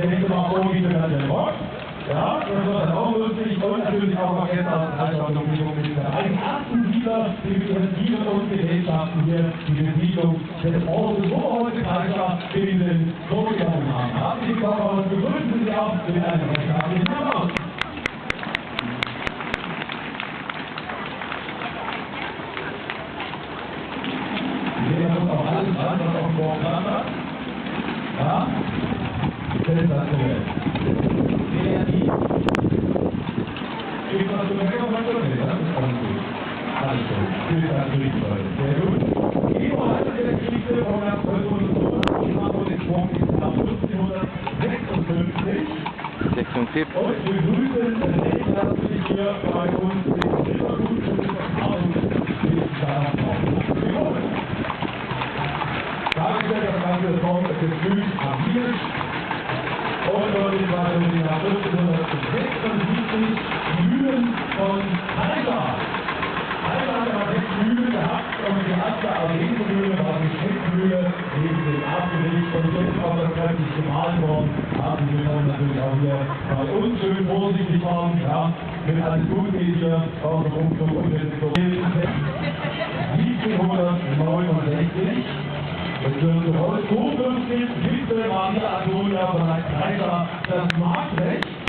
der nächste Mal vor, wie der der Bock. Ja, das war dann auch lustig und natürlich auch mal gestern Veranstaltung mit den ersten Sieger, die ihren Siegern und Gesellschaften hier die Besiedlung des Ortes Oberholzkreiser in den vorgegangen haben. Herzlich willkommen begrüßen Sie auch mit einem recht herzlichen Applaus. Hier muss auch alles dran, was auf dem Board dran hat. Ja? Sensationell. Kreativ. Ich kann also mehr was tun, ja? Das ist alles gut. Für die Freude. Sehr gut. Die Verhalten der Geschichte von der Revolution von den Sprung nach 1556. 56. Und wir begrüßen herzlich hier bei uns den Rittergut und Erfahrungswissenschaft Dargestellt das ganze Form des Gefühls agiert. Und deutlich war Jahr 1576 die Mühlen von Halter. Halter hat aber sechs Mühlen gehabt und die erste Arsenmühle war die Schnittmühle neben dem Erdgericht und so ist auch das kräftig gemahlen worden. Herzlich willkommen natürlich auch hier bei uns. Schön vorsichtig fahren, ja, mit alles gut geht hier aus der Umflug und jetzt so. 1769 es wird heute zukünftig Witwe Maria Antonia von Kaiser das Marktrecht.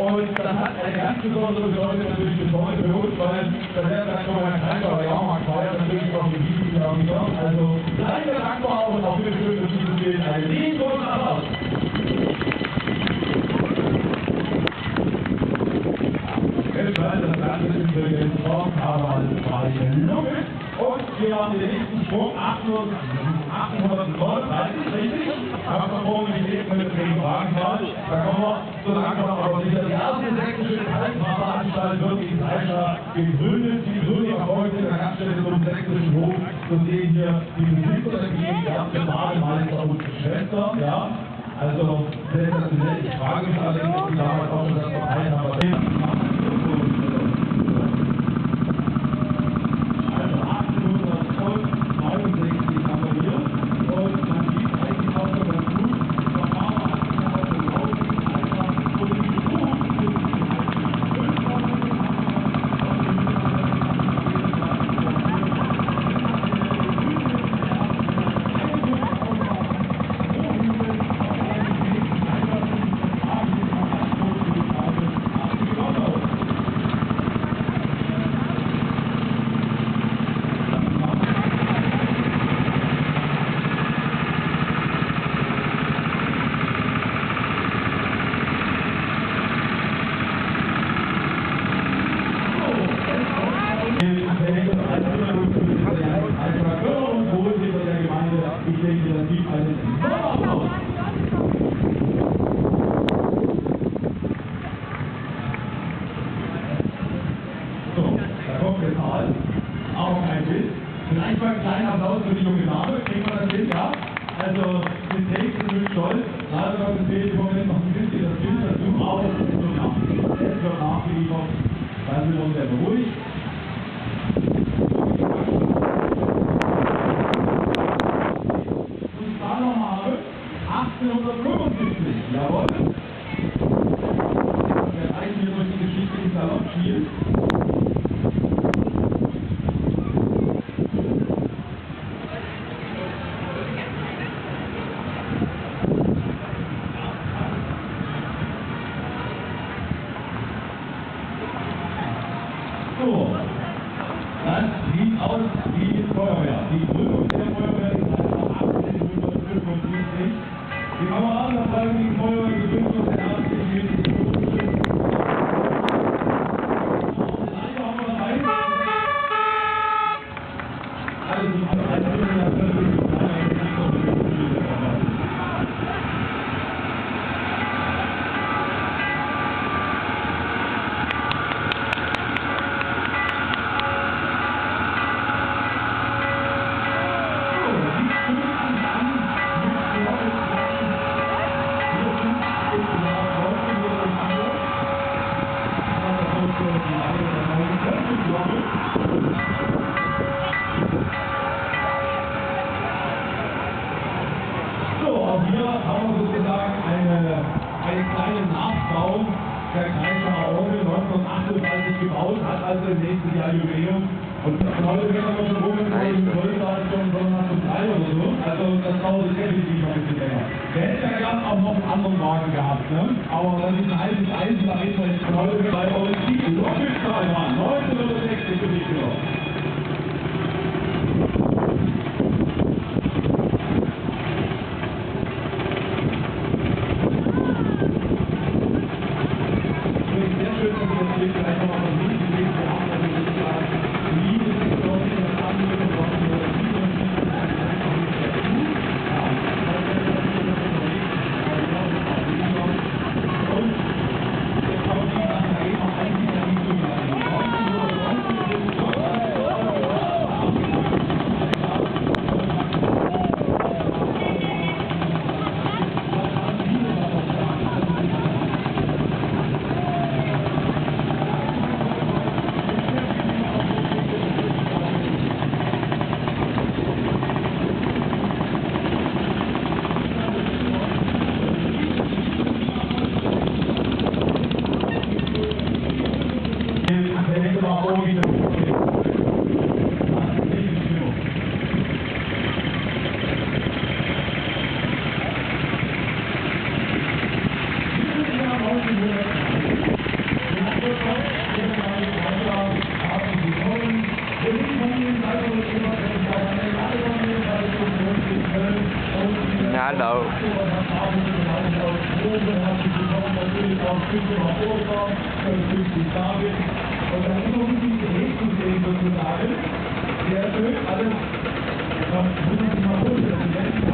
Und das hat eine ganz besondere Bedeutung natürlich bis heute für uns, weil das wäre dann schon mal ein Kaiser oder Jahrmarkt feiert, natürlich auch die Wiesen Jahr wieder. Also seien wir dankbar und auch bitte schön für dieses Bild einen riesengroßen Applaus. Das Ganze ist übrigens Form, aber als freie Lunge. Und wir haben den Sprung 1839, richtig? Haben wir vorhin gelesen mit dem Wagenfahrt. Da kommen wir zu langsam, aber sicher. Die erste sächsische Kreisfahrveranstaltung wird in Kreischer gegründet. Die Gründung erfolgte in der Gaststätte zum sächsischen Hof. So sehen hier die Besitzer der Gegend, die erste Bademeister und Schwester. Ja, also sensationell. Ich frage mich allerdings, ob die damals auch schon das Verein haben. Ich denke, das gibt einen enormen Applaus. So, da kommt der Zahl. Auch ein Bild. Vielleicht mal einen kleinen Applaus für die junge Dame. Kriegen wir das hin, ja? Also, den Text ist wirklich stolz. Leider Gottes fehlt im Moment noch ein bisschen das Bild dazu, aber es wird nach, nachgeliefert. Dann sind wir uns beruhigt. der Kreis Aarone 1938 gebaut hat, also im nächsten Jahr Jubiläum. Und das heute wird aber schon rumgekommen, in Goldbad schon Sonntag um drei oder so. Also das dauert definitiv noch ein bisschen länger. Der hätte ja gern auch noch einen anderen Wagen gehabt, ne? Aber dann ist ein altes Eisen, da ist vielleicht heute bei Olympique. Rocket Style, 1960 bin ich genommen. Sozusagen. Sehr schön, alles. Das muss ich mal vorstellen.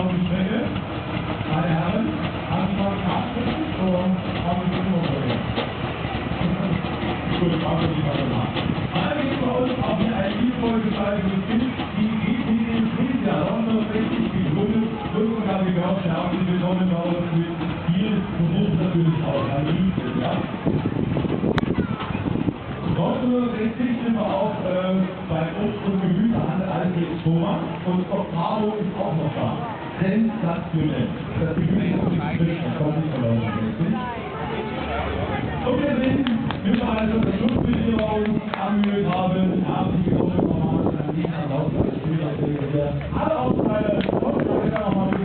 Auf die Strecke? Meine Herren, Anfang 18 und haben wir nur Gut, machen wir die nach. Mal geht bei uns hier ein liebevoll gestaltetes Kind, die GPD Frisia, 1960 gegründet. Und sogar wie gehört, herzlich willkommen bei uns mit viel Beruf natürlich auch. Ein Liebes, ja. 1960 sind wir auch äh, bei Obst- und Gemüsehandel Alfred Thomas und Octavo ist auch noch da sensationell. Das Gefühl ist nicht kommt nicht verloren. Und wir sind, wir also das Schlussbildung angemüht haben, haben die Gruppe nochmal an Nina Lautner, Schüler, alle Aufteile, und wir nochmal